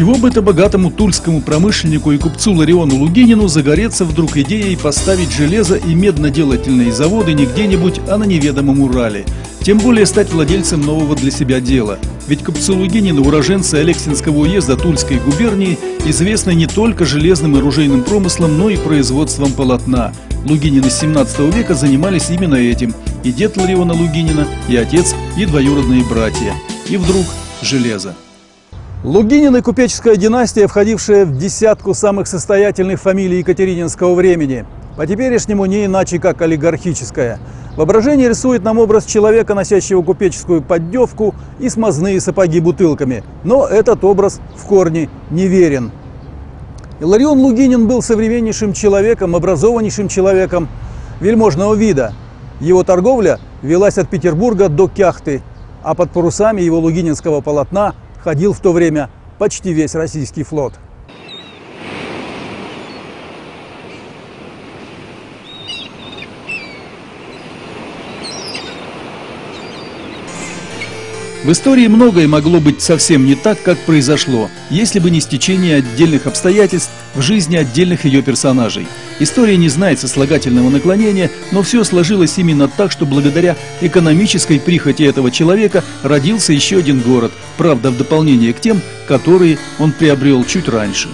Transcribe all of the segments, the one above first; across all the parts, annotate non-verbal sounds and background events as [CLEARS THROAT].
чего бы это богатому тульскому промышленнику и купцу Лариону Лугинину загореться вдруг идеей поставить железо и медноделательные заводы не где-нибудь, а на неведомом Урале? Тем более стать владельцем нового для себя дела. Ведь купцы Лугинина, уроженцы Алексинского уезда Тульской губернии, известны не только железным и оружейным промыслом, но и производством полотна. Лугинины с 17 века занимались именно этим. И дед Лариона Лугинина, и отец, и двоюродные братья. И вдруг железо. Лугинины – купеческая династия, входившая в десятку самых состоятельных фамилий Екатерининского времени. По теперешнему не иначе, как олигархическая. Воображение рисует нам образ человека, носящего купеческую поддевку и смазные сапоги бутылками. Но этот образ в корне неверен. Иларион Лугинин был современнейшим человеком, образованнейшим человеком вельможного вида. Его торговля велась от Петербурга до Кяхты, а под парусами его лугининского полотна ходил в то время почти весь российский флот. В истории многое могло быть совсем не так, как произошло, если бы не стечение отдельных обстоятельств в жизни отдельных ее персонажей. История не знает сослагательного наклонения, но все сложилось именно так, что благодаря экономической прихоти этого человека родился еще один город, правда в дополнение к тем, которые он приобрел чуть раньше.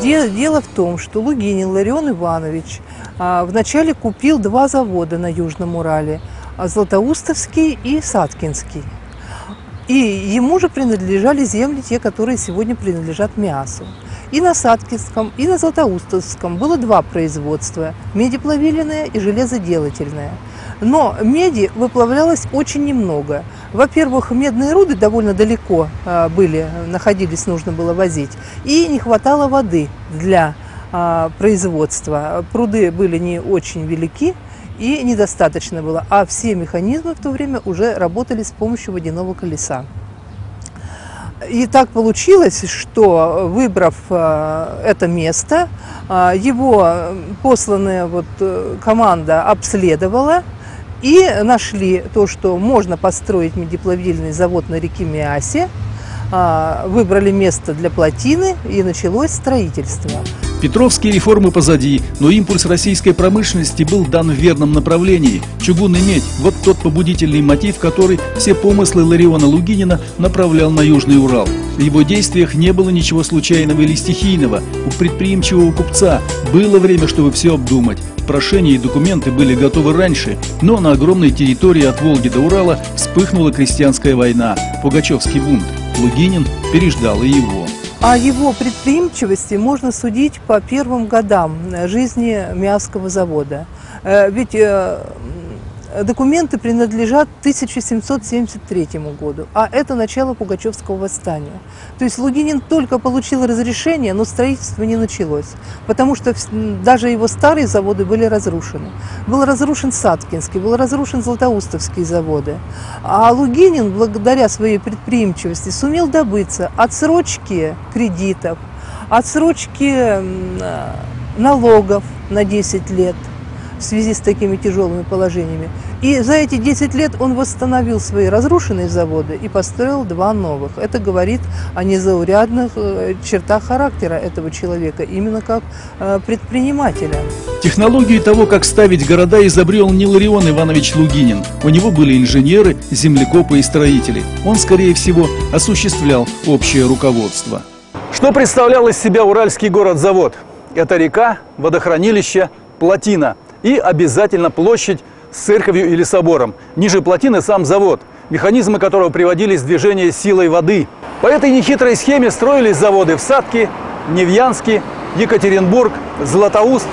Дело в том, что Лугинин Ларион Иванович а, вначале купил два завода на Южном Урале – Златоустовский и Саткинский. И ему же принадлежали земли, те, которые сегодня принадлежат Миасу. И на Садкинском, и на Златоустовском было два производства – медиплавильное и железоделательное. Но меди выплавлялось очень немного. Во-первых, медные руды довольно далеко а, были, находились, нужно было возить. И не хватало воды для а, производства. Пруды были не очень велики, и недостаточно было. А все механизмы в то время уже работали с помощью водяного колеса. И так получилось, что выбрав э, это место, э, его посланная вот э, команда обследовала и нашли то, что можно построить медиплавильный завод на реке Миасе, выбрали место для плотины и началось строительство. Петровские реформы позади, но импульс российской промышленности был дан в верном направлении. Чугун и медь – вот тот побудительный мотив, который все помыслы Лариона Лугинина направлял на Южный Урал. В его действиях не было ничего случайного или стихийного. У предприимчивого купца было время, чтобы все обдумать. Прошения и документы были готовы раньше, но на огромной территории от Волги до Урала вспыхнула крестьянская война, Пугачевский бунт. Лугинин переждал и его. О его предприимчивости можно судить по первым годам жизни Миасского завода. Э, ведь э, Документы принадлежат 1773 году, а это начало Пугачевского восстания. То есть Лугинин только получил разрешение, но строительство не началось, потому что даже его старые заводы были разрушены. Был разрушен Саткинский, был разрушен Златоустовские заводы. А Лугинин, благодаря своей предприимчивости, сумел добыться отсрочки кредитов, отсрочки налогов на 10 лет – в связи с такими тяжелыми положениями. И за эти 10 лет он восстановил свои разрушенные заводы и построил два новых. Это говорит о незаурядных э, чертах характера этого человека, именно как э, предпринимателя. Технологию того, как ставить города, изобрел не Ларион Иванович Лугинин. У него были инженеры, землекопы и строители. Он, скорее всего, осуществлял общее руководство. Что представлял из себя уральский город-завод? Это река, водохранилище, плотина – и обязательно площадь с церковью или собором. Ниже плотины сам завод, механизмы которого приводились в движение силой воды. По этой нехитрой схеме строились заводы в Садке, Невьянске, Екатеринбург, Златоуст.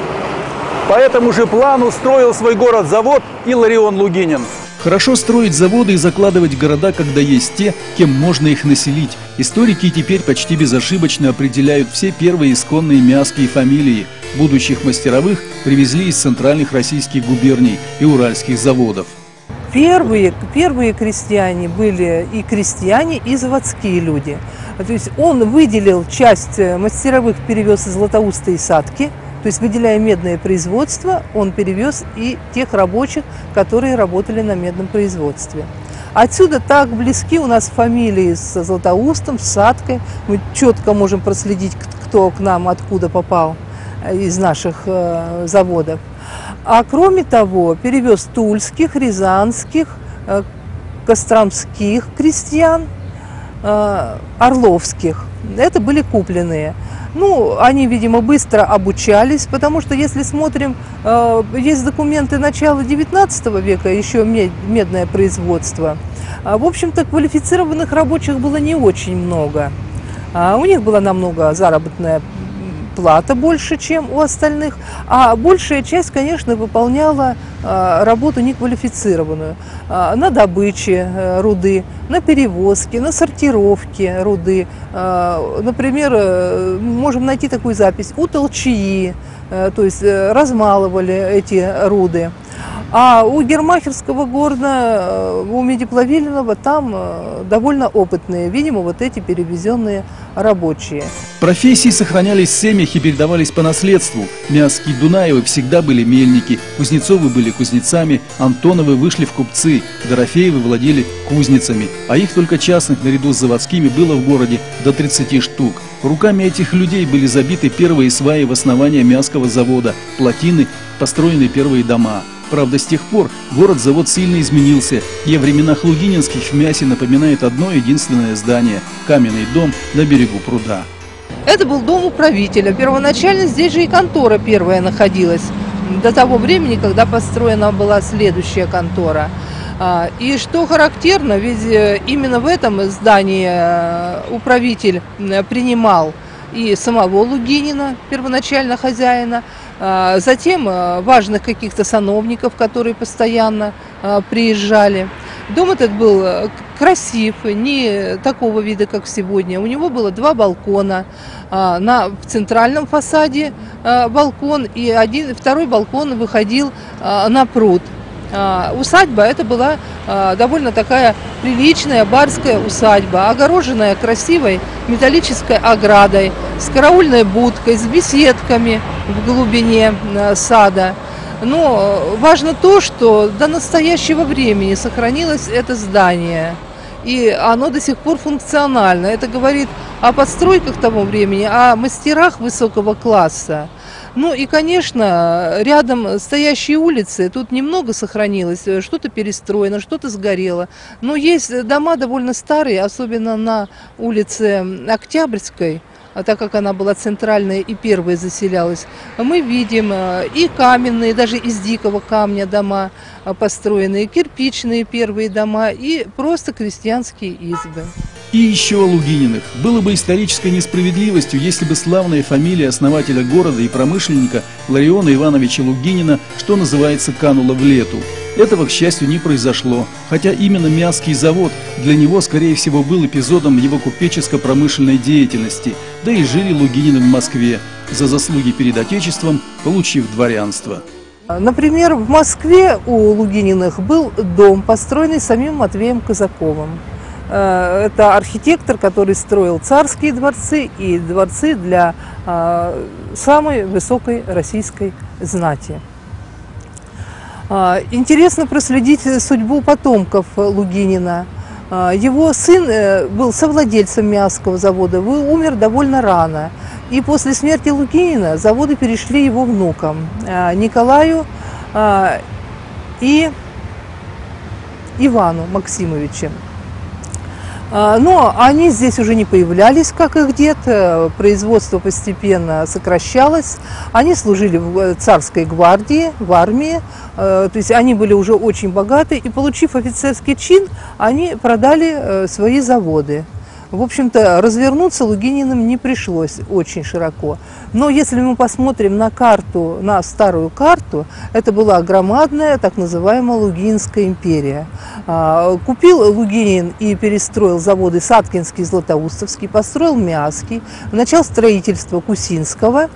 По этому же плану строил свой город-завод и Ларион Лугинин. Хорошо строить заводы и закладывать города, когда есть те, кем можно их населить. Историки теперь почти безошибочно определяют все первые исконные мяские фамилии. Будущих мастеровых привезли из центральных российских губерний и уральских заводов. Первые, первые крестьяне были и крестьяне, и заводские люди. То есть он выделил часть э, мастеровых, перевез из Златоуста и Садки – то есть, выделяя медное производство, он перевез и тех рабочих, которые работали на медном производстве. Отсюда так близки у нас фамилии с Златоустом, с Садкой. Мы четко можем проследить, кто к нам откуда попал э, из наших э, заводов. А кроме того, перевез тульских, рязанских, э, костромских крестьян, э, орловских. Это были купленные. Ну, они, видимо, быстро обучались, потому что, если смотрим, э, есть документы начала 19 века, еще медное производство. А, в общем-то, квалифицированных рабочих было не очень много. А, у них была намного заработная плата больше, чем у остальных, а большая часть, конечно, выполняла а, работу неквалифицированную а, на добыче э, руды, на перевозке, на сортировке руды. А, например, э, можем найти такую запись у толчии, э, то есть размалывали эти руды. А у Гермахерского города, у Медиплавильного, там довольно опытные, видимо, вот эти перевезенные рабочие. Профессии сохранялись в семьях и передавались по наследству. Мяски Дунаевы всегда были мельники, Кузнецовы были кузнецами, Антоновы вышли в купцы, Дорофеевы владели кузницами, а их только частных наряду с заводскими было в городе до 30 штук. Руками этих людей были забиты первые сваи в основание Мяского завода, плотины, построены первые дома. Правда, с тех пор город-завод сильно изменился, и о временах Лугининских в Мясе напоминает одно единственное здание – каменный дом на берегу пруда. Это был дом управителя. Первоначально здесь же и контора первая находилась. До того времени, когда построена была следующая контора. А, и что характерно, ведь э, именно в этом здании э, управитель принимал и самого Лугинина, первоначально хозяина, затем э, важных каких-то сановников, которые постоянно приезжали. Дом этот был красив, не такого вида, как сегодня. У него было два балкона. А, на, в центральном фасаде а, балкон, и один, второй балкон выходил а, на пруд. Усадьба это была довольно такая приличная барская усадьба, огороженная красивой металлической оградой, с караульной будкой, с беседками в глубине сада. Но важно то, что до настоящего времени сохранилось это здание. И оно до сих пор функционально. Это говорит о подстройках того времени, о мастерах высокого класса. Ну и, конечно, рядом стоящие улицы, тут немного сохранилось, что-то перестроено, что-то сгорело. Но есть дома довольно старые, особенно на улице Октябрьской, а так как она была центральная и первая заселялась, мы видим э, и каменные, даже из дикого камня дома э, построенные, кирпичные первые дома и просто крестьянские избы. И еще о Лугининых. Было бы исторической несправедливостью, если бы славная фамилия основателя города и промышленника Лариона Ивановича Лугинина, что называется, канула в лету. Этого, к счастью, не произошло, хотя именно Мяский завод для него, скорее всего, был эпизодом его купеческо-промышленной деятельности, да и жили Лугинины в Москве, за заслуги перед Отечеством, получив дворянство. Например, в Москве у Лугининых был дом, построенный самим Матвеем Казаковым. Э, это архитектор, который строил царские дворцы и дворцы для э, самой высокой российской знати. Э, интересно проследить судьбу потомков Лугинина. Его сын был совладельцем Мясского завода, умер довольно рано. И после смерти Лугинина заводы перешли его внукам Николаю и Ивану Максимовичу. А, но они здесь уже не появлялись, как их дед. Э, производство постепенно сокращалось. Они служили в э, царской гвардии, в армии. Э, то есть они были уже очень богаты. И получив офицерский чин, они продали свои заводы. В общем-то, развернуться Лугининым не пришлось очень широко. Но если мы посмотрим на карту, на старую карту, это была громадная так называемая Лугинская империя. А, купил Лугинин и перестроил заводы Саткинский Златоустовский, построил Мяский, начал строительство Кусинского,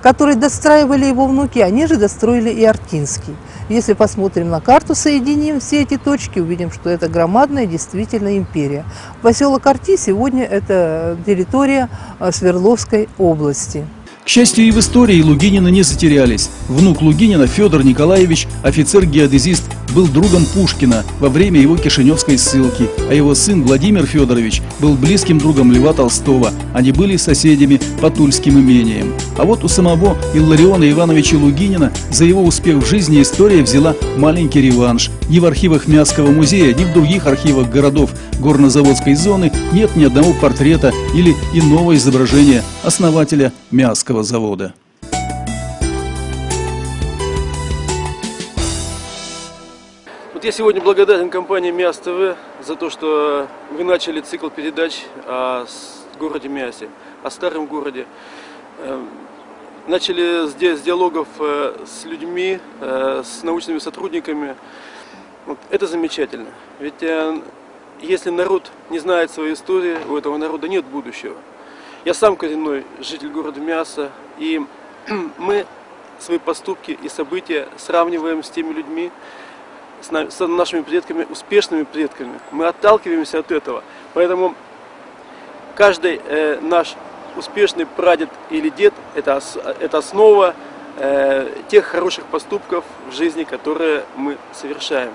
который достраивали его внуки, они же достроили и Артинский. Если посмотрим на карту, соединим все эти точки, увидим, что это громадная действительно империя. Поселок Арти сегодня это территория э, Свердловской области. К счастью, и в истории Лугинина не затерялись. Внук Лугинина Федор Николаевич, офицер-геодезист был другом Пушкина во время его кишиневской ссылки, а его сын Владимир Федорович был близким другом Льва Толстого. Они были соседями по Тульским имениям. А вот у самого Иллариона Ивановича Лугинина за его успех в жизни история взяла маленький реванш. Ни в архивах Мясского музея, ни в других архивах городов горнозаводской зоны нет ни одного портрета или иного изображения основателя Мясского завода. Вот я сегодня благодарен компании МИАС ТВ за то, что вы начали цикл передач о городе Мясе, о старом городе. Эм, начали здесь с диалогов э, с людьми, э, с научными сотрудниками. Вот, это замечательно. Ведь э, если народ не знает своей истории, у этого народа нет будущего. Я сам коренной житель города Мяса, и [CLEARS THROAT] мы свои поступки и события сравниваем с теми людьми, с нашими предками, успешными предками. Мы отталкиваемся от этого. Поэтому каждый э, наш успешный прадед или дед это, это основа э, тех хороших поступков в жизни, которые мы совершаем.